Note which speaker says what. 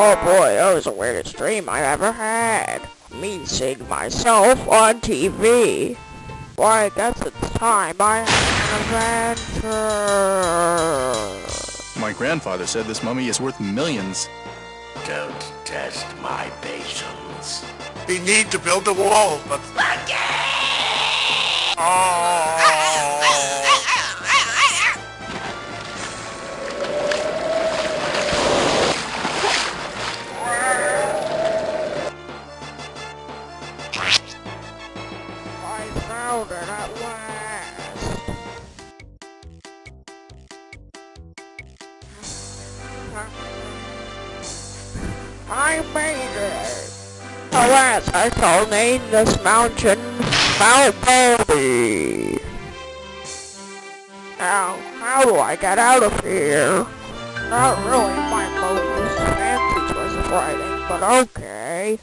Speaker 1: Oh boy, that was the weirdest dream I ever had. Me seeing myself on TV. Why, that's the time I had an adventure.
Speaker 2: My grandfather said this mummy is worth millions.
Speaker 3: Don't test my patience.
Speaker 4: We need to build a wall, but... Oh.
Speaker 1: I found it at last. I made it. Alas, I shall name this mountain Mount Baldy. Now, how do I get out of here? Not really my most fancy choice of writing, but okay.